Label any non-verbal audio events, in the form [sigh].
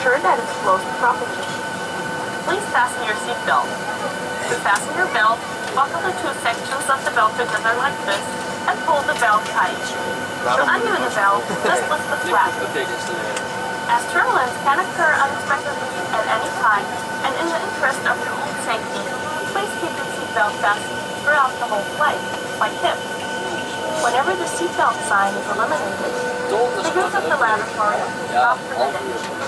Ensure that it's closed properly. Please fasten your seat belt. To fasten your belt, buckle the two sections of the belt together like this and pull the belt tight. To undo the belt, just lift the [laughs] flap. As turbulence can occur unexpectedly at any time, and in the interest of your own safety, please keep your seatbelt fastened throughout the whole flight, like this. Whenever the seatbelt sign is eliminated, the use of the lavatory is not permitted.